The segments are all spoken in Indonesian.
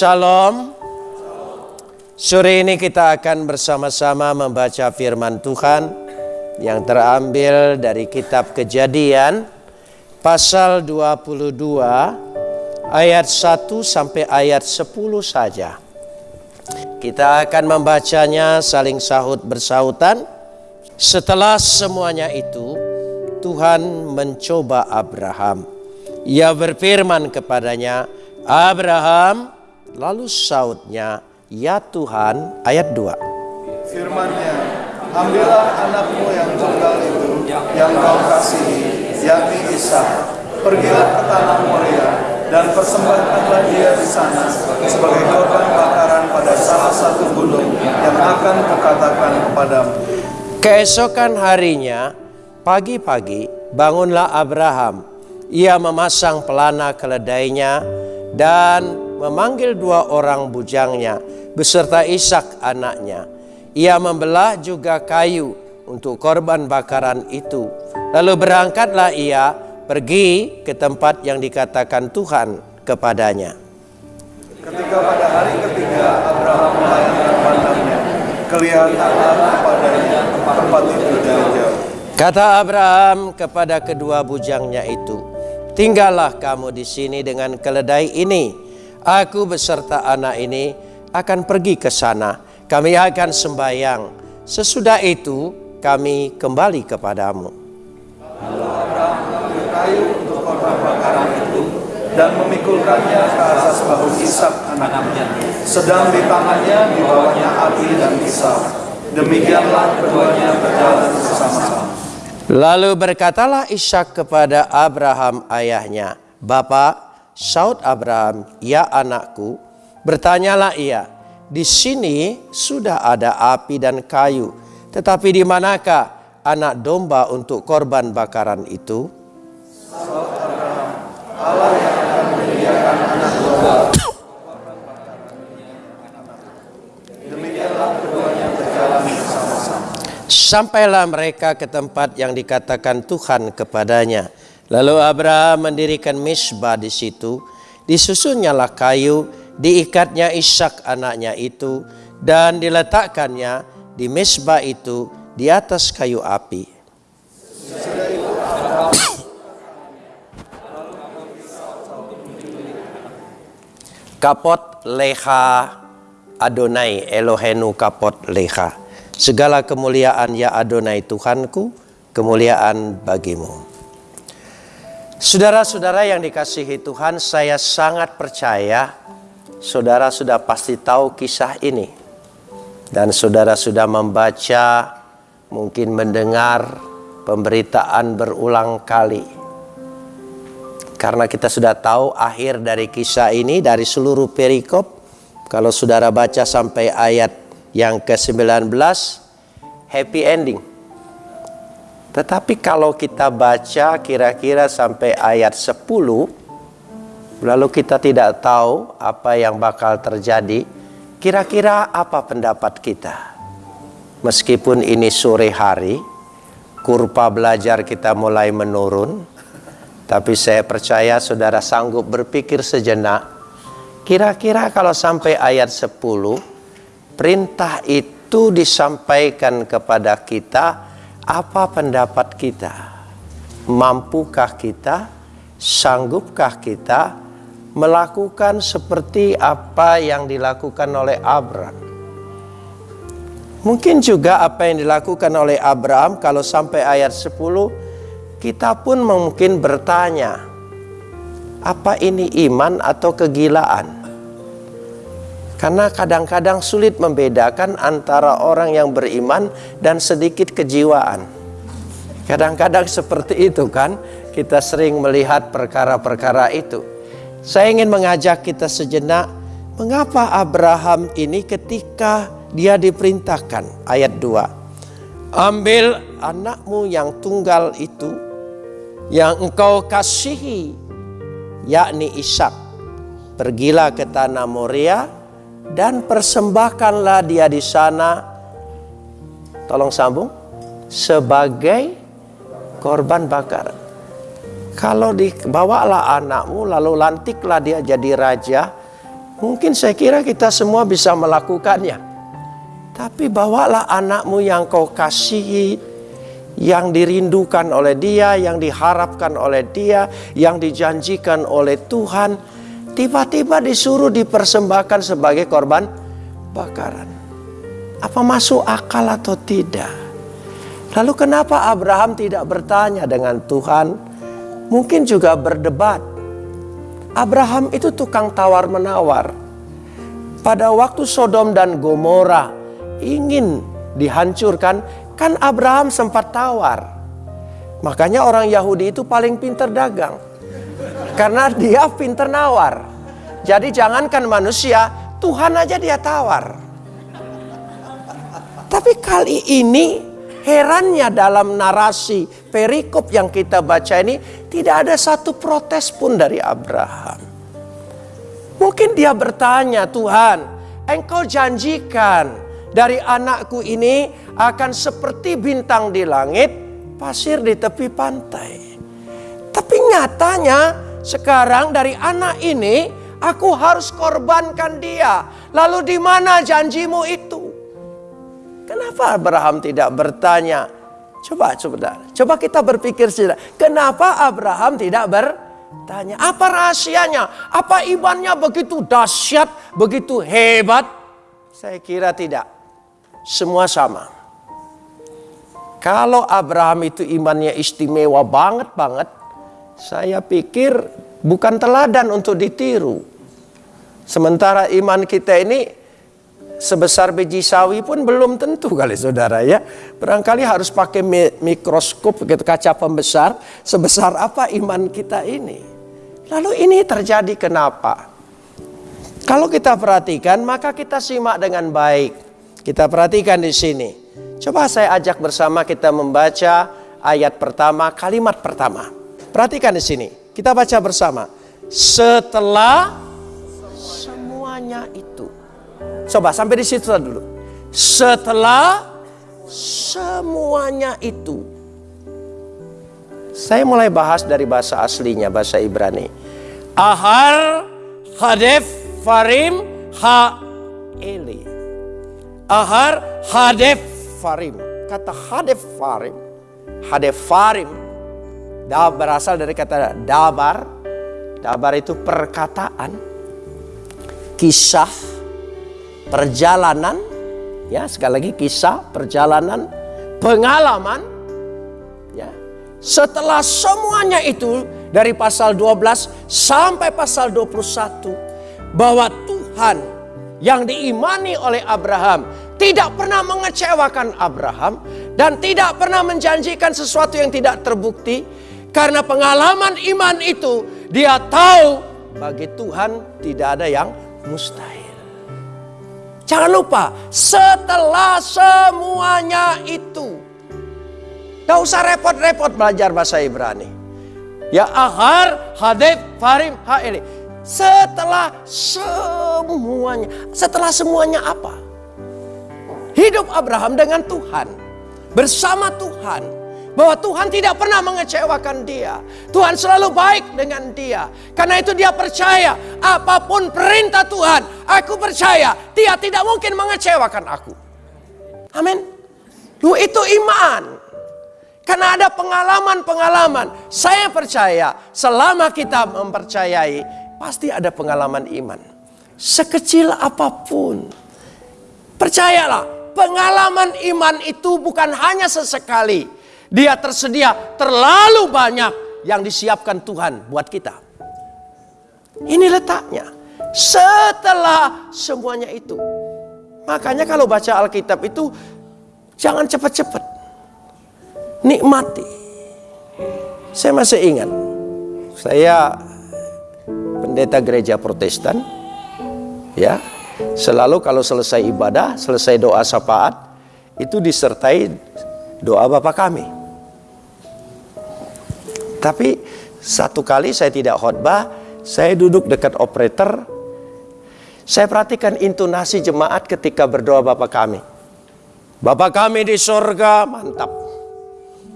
Shalom. Sore ini kita akan bersama-sama membaca firman Tuhan yang terambil dari kitab Kejadian pasal 22 ayat 1 sampai ayat 10 saja. Kita akan membacanya saling sahut bersautan. Setelah semuanya itu, Tuhan mencoba Abraham. Ia berfirman kepadanya, Abraham, lalu sautnya, Ya Tuhan, ayat 2. Firman-Nya, ambillah anakmu yang tunggal itu, yang kau kasihi, yakni Ishak. Pergilah ke tanah Moria dan persembahkanlah dia di sana sebagai korban bakaran pada salah satu gunung yang akan kukatakan kepadamu. Keesokan harinya, pagi-pagi, bangunlah Abraham. Ia memasang pelana keledainya dan memanggil dua orang bujangnya beserta Ishak anaknya. Ia membelah juga kayu untuk korban bakaran itu. Lalu berangkatlah ia pergi ke tempat yang dikatakan Tuhan kepadanya. Ketika pada hari ketiga Abraham melayangkan pandangnya, kelihatanlah kepadanya tempat itu dari jauh. Kata Abraham kepada kedua bujangnya itu, "Tinggallah kamu di sini dengan keledai ini. Aku beserta anak ini akan pergi ke sana. Kami akan sembahyang. Sesudah itu kami kembali kepadamu." Lalu Abraham mengambil kayu untuk korban bakaran itu dan memikulkannya ke atas bahu Ishak anaknya. Sedang di tangannya dibawanya api dan pisau. Demikianlah keduanya berjalan bersama-sama. Lalu berkatalah Ishak kepada Abraham ayahnya, "Bapak, saud Abraham, ya anakku." Bertanyalah ia, "Di sini sudah ada api dan kayu, tetapi di manakah anak domba untuk korban bakaran itu?" Allah yang akan menyediakan anak domba. Demikianlah keduanya berjalan bersama-sama. Sampailah mereka ke tempat yang dikatakan Tuhan kepadanya. Lalu Abraham mendirikan misbah di situ. Disusunnyalah kayu, diikatnya Ishak anaknya itu, dan diletakkannya di misbah itu di atas kayu api. Kapot leha Adonai Elohenu kapot leha. Segala kemuliaan ya Adonai Tuhanku, kemuliaan bagimu. Saudara-saudara yang dikasihi Tuhan, saya sangat percaya saudara sudah pasti tahu kisah ini. Dan saudara sudah membaca, mungkin mendengar pemberitaan berulang kali. Karena kita sudah tahu akhir dari kisah ini dari seluruh perikop. Kalau saudara baca sampai ayat yang ke-19 happy ending. Tetapi kalau kita baca kira-kira sampai ayat 10 lalu kita tidak tahu apa yang bakal terjadi, kira-kira apa pendapat kita? Meskipun ini sore hari, kurva belajar kita mulai menurun, tapi saya percaya saudara sanggup berpikir sejenak, kira-kira kalau sampai ayat 10 perintah itu disampaikan kepada kita, apa pendapat kita? Mampukah kita? Sanggupkah kita melakukan seperti apa yang dilakukan oleh Abraham? Mungkin juga apa yang dilakukan oleh Abraham kalau sampai ayat 10 kita pun mungkin bertanya, apa ini iman atau kegilaan? Karena kadang-kadang sulit membedakan antara orang yang beriman dan sedikit kejiwaan. Kadang-kadang seperti itu kan, kita sering melihat perkara-perkara itu. Saya ingin mengajak kita sejenak, mengapa Abraham ini ketika dia diperintahkan, ayat 2. Ambil anakmu yang tunggal itu, yang engkau kasihi, yakni Ishak. Pergilah ke tanah Moria, dan persembahkanlah dia di sana tolong sambung sebagai korban bakar kalau dibawalah anakmu lalu lantiklah dia jadi raja Mungkin saya kira kita semua bisa melakukannya. Tapi bawalah anakmu yang kau kasihi, yang dirindukan oleh dia, yang diharapkan oleh dia, yang dijanjikan oleh Tuhan. Tiba-tiba disuruh dipersembahkan sebagai korban bakaran. Apa masuk akal atau tidak? Lalu kenapa Abraham tidak bertanya dengan Tuhan? Mungkin juga berdebat. Abraham itu tukang tawar-menawar. Pada waktu Sodom dan Gomora ingin dihancurkan, kan Abraham sempat tawar. Makanya orang Yahudi itu paling pinter dagang. Karena dia pinter nawar. Jadi jangankan manusia, Tuhan aja dia tawar. Tapi kali ini herannya dalam narasi perikop yang kita baca ini tidak ada satu protes pun dari Abraham. Mungkin dia bertanya, Tuhan, engkau janjikan dari anakku ini akan seperti bintang di langit, pasir di tepi pantai. Tapi nyatanya sekarang dari anak ini aku harus korbankan dia. Lalu di mana janjimu itu? Kenapa Abraham tidak bertanya? Coba, coba, coba kita berpikir saja. Kenapa Abraham tidak bertanya? Apa rahasianya? Apa imannya begitu dahsyat, begitu hebat? Saya kira tidak. Semua sama. Kalau Abraham itu imannya istimewa banget banget, saya pikir bukan teladan untuk ditiru. Sementara iman kita ini sebesar biji sawi pun belum tentu kali saudara ya. Barangkali harus pakai mikroskop gitu kaca pembesar sebesar apa iman kita ini. Lalu ini terjadi kenapa? Kalau kita perhatikan maka kita simak dengan baik. Kita perhatikan di sini. Coba saya ajak bersama kita membaca ayat pertama, kalimat pertama. Perhatikan di sini. Kita baca bersama. Setelah semuanya itu. Coba sampai di situ dulu. Setelah semuanya itu. Saya mulai bahas dari bahasa aslinya, bahasa Ibrani. Ahar, Hadef, Farim, Ha, Eli. Ahar hadef farim. Kata hadef farim. Hadef farim. Da berasal dari kata dabar. Dabar itu perkataan. Kisah. Perjalanan. Ya sekali lagi kisah. Perjalanan. Pengalaman. Ya. Setelah semuanya itu. Dari pasal 12 sampai pasal 21. Bahwa Tuhan yang diimani oleh Abraham tidak pernah mengecewakan Abraham dan tidak pernah menjanjikan sesuatu yang tidak terbukti karena pengalaman iman itu dia tahu bagi Tuhan tidak ada yang mustahil. Jangan lupa setelah semuanya itu Gak usah repot-repot belajar bahasa Ibrani. Ya ahar, hadef, farim, haeli. Setelah semuanya, setelah semuanya apa? Hidup Abraham dengan Tuhan, bersama Tuhan, bahwa Tuhan tidak pernah mengecewakan dia. Tuhan selalu baik dengan dia. Karena itu dia percaya apa pun perintah Tuhan, aku percaya dia tidak mungkin mengecewakan aku. Amin. Lu itu iman. Karena ada pengalaman-pengalaman. Saya percaya selama kita mempercayai pasti ada pengalaman iman. Sekecil apa pun. Percayalah, pengalaman iman itu bukan hanya sesekali. Dia tersedia terlalu banyak yang disiapkan Tuhan buat kita. Ini letaknya. Setelah semuanya itu. Makanya kalau baca Alkitab itu jangan cepat-cepat. Nikmati. Saya masih ingat. Saya pendeta gereja Protestan ya selalu kalau selesai ibadah selesai doa syafaat itu disertai doa Bapa kami tapi satu kali saya tidak khotbah saya duduk dekat operator saya perhatikan intonasi jemaat ketika berdoa Bapa kami Bapa kami di sorga mantap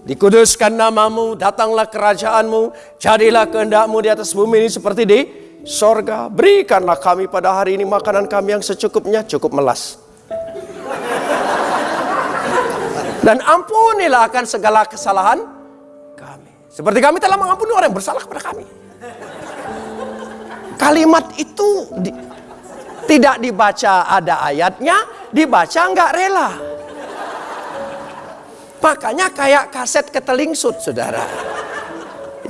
Dikuduskan namamu, datanglah kerajaanmu, jadilah kehendakmu di atas bumi ini seperti di sorga, berikanlah kami pada hari ini makanan kami yang secukupnya, cukup melas. Dan ampunilah akan segala kesalahan. Seperti kami telah mengampuni orang yang bersalah kepada kami. Kalimat itu di, tidak dibaca ada ayatnya, dibaca nggak rela. Makanya kayak kaset ketelingsut, saudara.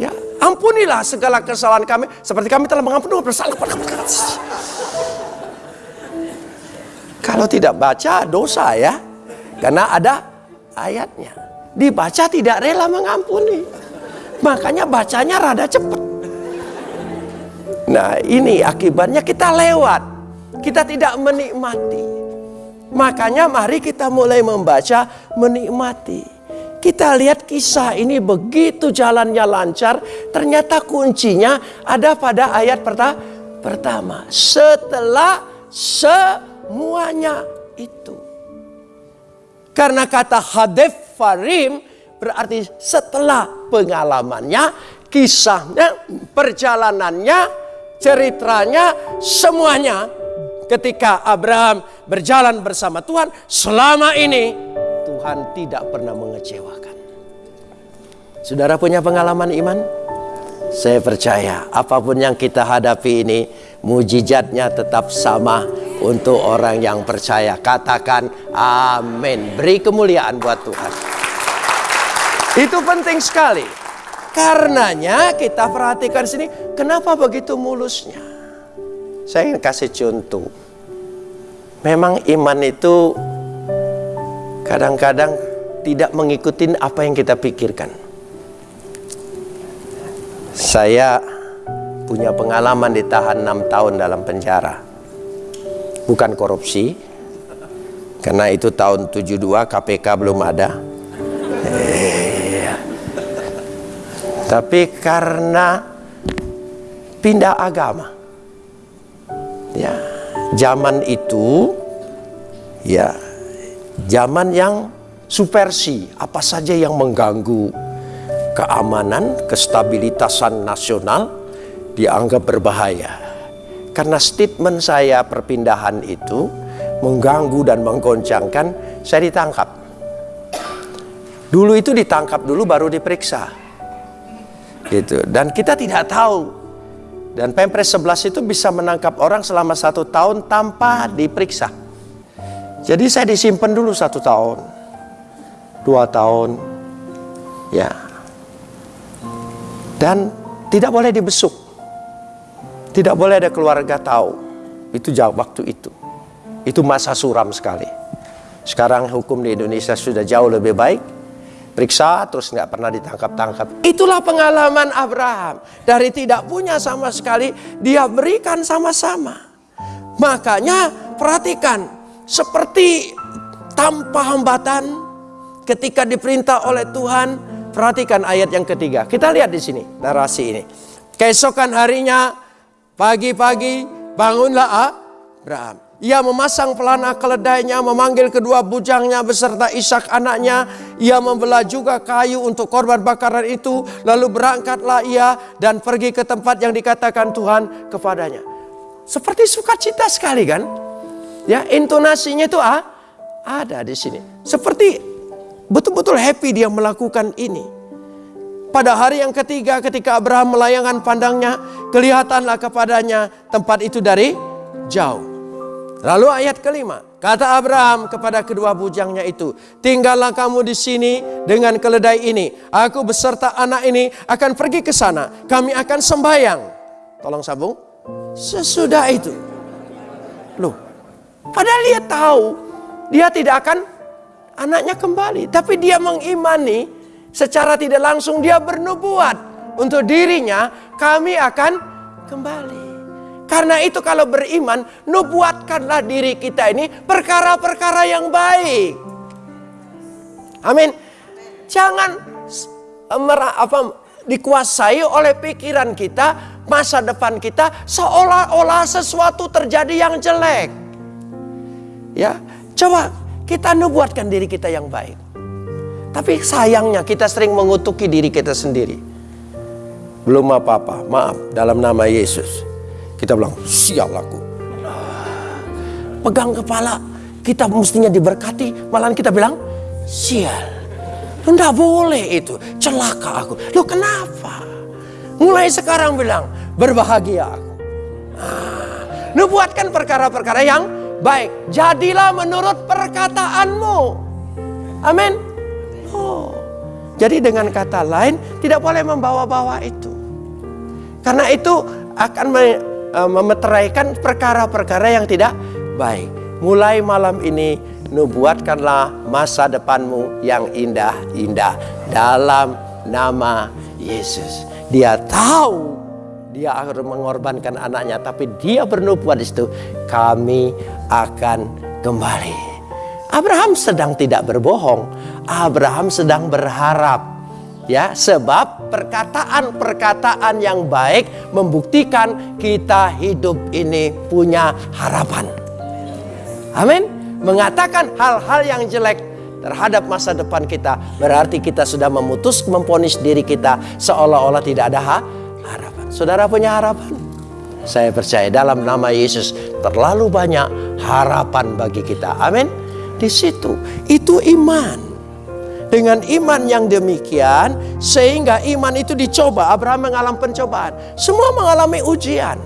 Ya, ampunilah segala kesalahan kami seperti kami telah mengampuni orang bersalah kepada kami. Kalau tidak baca dosa ya, karena ada ayatnya. Dibaca tidak rela mengampuni. Makanya bacanya rada cepat. Nah ini akibatnya kita lewat. Kita tidak menikmati. Makanya mari kita mulai membaca menikmati. Kita lihat kisah ini begitu jalannya lancar. Ternyata kuncinya ada pada ayat pertama. Setelah semuanya itu. Karena kata hadef farim berarti setelah pengalamannya, kisahnya, perjalanannya, ceritanya, semuanya. Ketika Abraham berjalan bersama Tuhan, selama ini Tuhan tidak pernah mengecewakan. Saudara punya pengalaman iman? Saya percaya apa pun yang kita hadapi ini, mujizatnya tetap sama untuk orang yang percaya. Katakan amin. Beri kemuliaan buat Tuhan. Itu penting sekali. Karenanya kita perhatikan sini, kenapa begitu mulusnya? Saya ingin kasih contoh. Memang iman itu kadang-kadang tidak mengikuti apa yang kita pikirkan. Saya punya pengalaman ditahan 6 tahun dalam penjara. Bukan korupsi, karena itu tahun 72 KPK belum ada. Tapi karena pindah agama. Ya, zaman itu ya zaman yang supersi, apa saja yang mengganggu keamanan, kestabilitasan nasional dianggap berbahaya. Karena statement saya perpindahan itu mengganggu dan menggoncangkan, saya ditangkap. Dulu itu ditangkap dulu baru diperiksa. Gitu. Dan kita tidak tahu dan Pempres 11 itu bisa menangkap orang selama satu tahun tanpa diperiksa. Jadi saya disimpan dulu satu tahun, dua tahun, ya. Dan tidak boleh dibesuk, tidak boleh ada keluarga tahu. Itu jauh waktu itu, itu masa suram sekali. Sekarang hukum di Indonesia sudah jauh lebih baik periksa terus nggak pernah ditangkap-tangkap. Itulah pengalaman Abraham. Dari tidak punya sama sekali, dia berikan sama-sama. Makanya perhatikan, seperti tanpa hambatan ketika diperintah oleh Tuhan, perhatikan ayat yang ketiga. Kita lihat di sini narasi ini. Keesokan harinya, pagi-pagi bangunlah Abraham. Ia memasang pelana keledainya, memanggil kedua bujangnya beserta Ishak anaknya. Ia membelah juga kayu untuk korban bakaran itu. Lalu berangkatlah ia dan pergi ke tempat yang dikatakan Tuhan kepadanya. Seperti sukacita sekali kan? Ya, intonasinya itu ah, ada di sini. Seperti betul-betul happy dia melakukan ini. Pada hari yang ketiga ketika Abraham melayangkan pandangnya, kelihatanlah kepadanya tempat itu dari jauh. Lalu ayat kelima, kata Abraham kepada kedua bujangnya itu, tinggallah kamu di sini dengan keledai ini. Aku beserta anak ini akan pergi ke sana. Kami akan sembahyang. Tolong sambung. Sesudah itu. Loh, padahal dia tahu dia tidak akan anaknya kembali. Tapi dia mengimani secara tidak langsung dia bernubuat untuk dirinya kami akan kembali. Karena itu kalau beriman, nubuatkanlah diri kita ini perkara-perkara yang baik. Amin. Jangan apa dikuasai oleh pikiran kita, masa depan kita seolah-olah sesuatu terjadi yang jelek. Ya, coba kita nubuatkan diri kita yang baik. Tapi sayangnya kita sering mengutuki diri kita sendiri. Belum apa-apa, maaf dalam nama Yesus. Kita bilang, sial aku. Pegang kepala, kita mestinya diberkati, malahan kita bilang, sial. Tidak boleh itu, celaka aku. Loh kenapa? Mulai sekarang bilang, berbahagia aku. Nah, nubuatkan perkara-perkara yang baik. Jadilah menurut perkataanmu. Amin. Oh. Jadi dengan kata lain, tidak boleh membawa-bawa itu. Karena itu akan e, memeteraikan perkara-perkara yang tidak baik. Mulai malam ini nubuatkanlah masa depanmu yang indah-indah dalam nama Yesus. Dia tahu dia akan mengorbankan anaknya, tapi dia bernubuat di situ, kami akan kembali. Abraham sedang tidak berbohong. Abraham sedang berharap ya sebab perkataan-perkataan yang baik membuktikan kita hidup ini punya harapan. Amin. Mengatakan hal-hal yang jelek terhadap masa depan kita berarti kita sudah memutus memponis diri kita seolah-olah tidak ada harapan. Saudara punya harapan? Saya percaya dalam nama Yesus terlalu banyak harapan bagi kita. Amin. Di situ itu iman dengan iman yang demikian, sehingga iman itu dicoba. Abraham mengalami pencobaan. Semua mengalami ujian.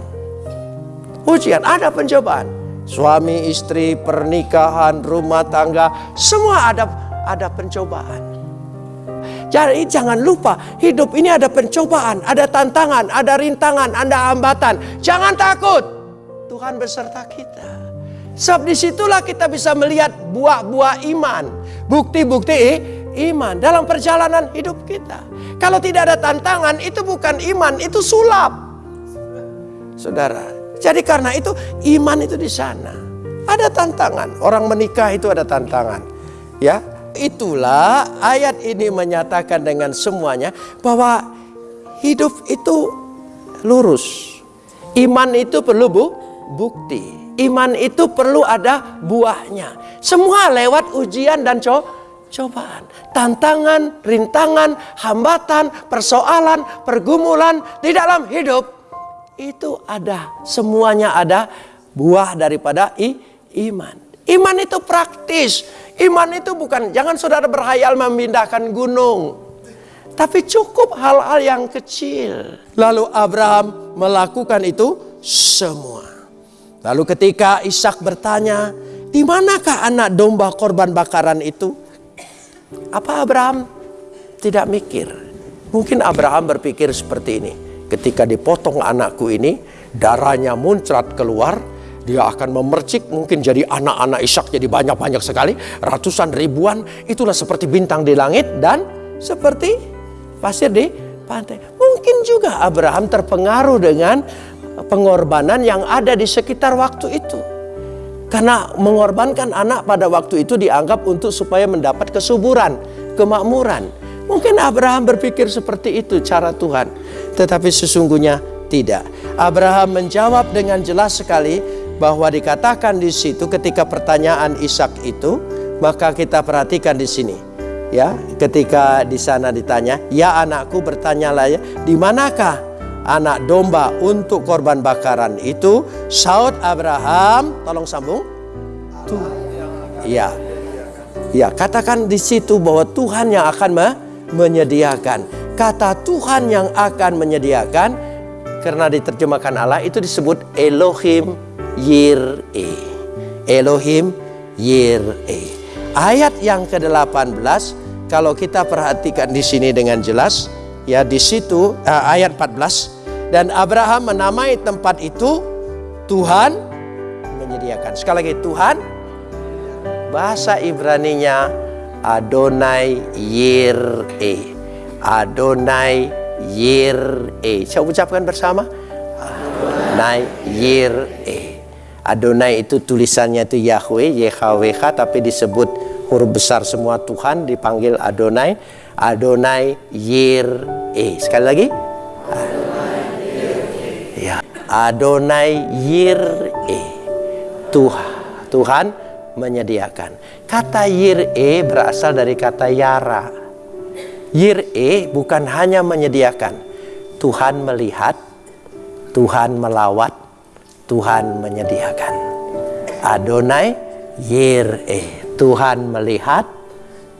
Ujian, ada pencobaan. Suami, istri, pernikahan, rumah tangga, semua ada ada pencobaan. Jadi jangan lupa, hidup ini ada pencobaan, ada tantangan, ada rintangan, ada hambatan. Jangan takut. Tuhan beserta kita. Sebab di situlah kita bisa melihat buah-buah iman. Bukti-bukti iman dalam perjalanan hidup kita. Kalau tidak ada tantangan, itu bukan iman, itu sulap. Saudara, jadi karena itu iman itu di sana. Ada tantangan. Orang menikah itu ada tantangan. Ya, itulah ayat ini menyatakan dengan semuanya bahwa hidup itu lurus. Iman itu perlu bu, bukti. Iman itu perlu ada buahnya. Semua lewat ujian dan co cobaan tantangan, rintangan, hambatan, persoalan, pergumulan di dalam hidup itu ada, semuanya ada buah daripada i, iman. Iman itu praktis. Iman itu bukan jangan saudara berhayal memindahkan gunung. Tapi cukup hal-hal yang kecil. Lalu Abraham melakukan itu semua. Lalu ketika Ishak bertanya, "Di manakah anak domba korban bakaran itu?" Apa Abraham tidak mikir? Mungkin Abraham berpikir seperti ini. Ketika dipotong anakku ini, darahnya muncrat keluar, dia akan memercik mungkin jadi anak-anak Ishak jadi banyak-banyak sekali, ratusan ribuan, itulah seperti bintang di langit dan seperti pasir di pantai. Mungkin juga Abraham terpengaruh dengan pengorbanan yang ada di sekitar waktu itu. Karena mengorbankan anak pada waktu itu dianggap untuk supaya mendapat kesuburan, kemakmuran. Mungkin Abraham berpikir seperti itu cara Tuhan. Tetapi sesungguhnya tidak. Abraham menjawab dengan jelas sekali bahwa dikatakan di situ ketika pertanyaan Ishak itu, maka kita perhatikan di sini. Ya, ketika di sana ditanya, "Ya anakku, bertanyalah ya, di manakah anak domba untuk korban bakaran itu saud Abraham tolong sambung. Tuh ya ya katakan di situ bahwa Tuhan yang akan me menyediakan. Kata Tuhan yang akan menyediakan karena diterjemahkan Allah itu disebut Elohim Yir'e Elohim Yir'e ayat yang ke-18 kalau kita perhatikan di sini dengan jelas ya di situ uh, ayat 14 dan Abraham menamai tempat itu Tuhan menyediakan. Sekali lagi Tuhan bahasa Ibraninya Adonai Yir'e. Adonai Yir'e. Saya ucapkan bersama. Adonai Yir'e. Adonai itu tulisannya itu Yahweh, YHWH tapi disebut huruf besar semua Tuhan dipanggil Adonai. Adonai Yir'e. Sekali lagi. Adonai Yir'e. Tuhan, Tuhan menyediakan. Kata Yir'e berasal dari kata Yara. Yir'e bukan hanya menyediakan. Tuhan melihat, Tuhan melawat, Tuhan menyediakan. Adonai Yir'e. Tuhan melihat,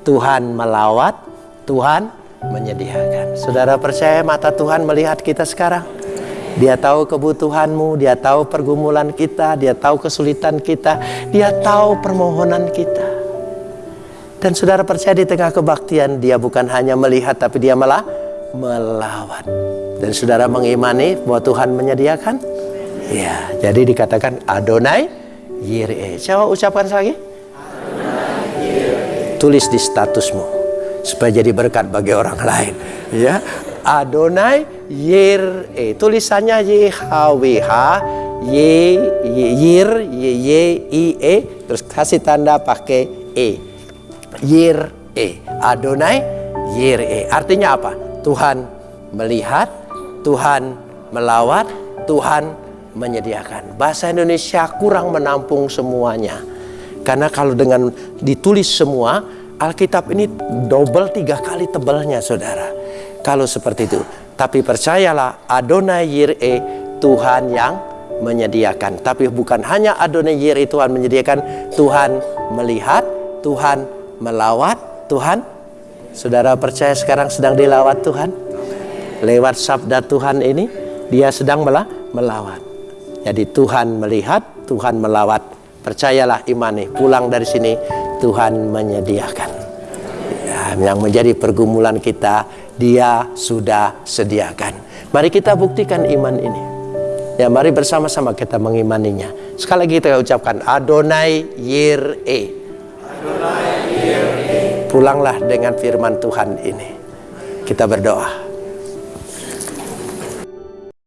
Tuhan melawat, Tuhan menyediakan. Saudara percaya mata Tuhan melihat kita sekarang? Dia tahu kebutuhanmu, dia tahu pergumulan kita, dia tahu kesulitan kita, dia tahu permohonan kita. Dan saudara percaya di tengah kebaktian dia bukan hanya melihat tapi dia malah melawat. Dan saudara mengimani bahwa Tuhan menyediakan? Ya, jadi dikatakan Adonai Yireh. Coba ucapkan lagi. Tulis di statusmu supaya jadi berkat bagi orang lain. Ya, Adonai Yireh. Tulisannya YHWH Y Yir Y Y I E terus kasih tanda pakai E. Yireh. Adonai Yireh. Artinya apa? Tuhan melihat, Tuhan melawat, Tuhan menyediakan. Bahasa Indonesia kurang menampung semuanya. Karena kalau dengan ditulis semua, Alkitab ini double tiga kali tebalnya saudara. Kalau seperti itu. Tapi percayalah Adonai Yir'e Tuhan yang menyediakan. Tapi bukan hanya Adonai Yir'e Tuhan menyediakan. Tuhan melihat, Tuhan melawat, Tuhan. Saudara percaya sekarang sedang dilawat Tuhan? Lewat sabda Tuhan ini, dia sedang melawat. Jadi Tuhan melihat, Tuhan melawat. Percayalah imani, pulang dari sini Tuhan menyediakan. Ya, yang menjadi pergumulan kita, Dia sudah sediakan. Mari kita buktikan iman ini. Ya, mari bersama-sama kita mengimaninya. Sekali lagi kita ucapkan Adonai Yir'e. Adonai Yir'e. Pulanglah dengan firman Tuhan ini. Kita berdoa.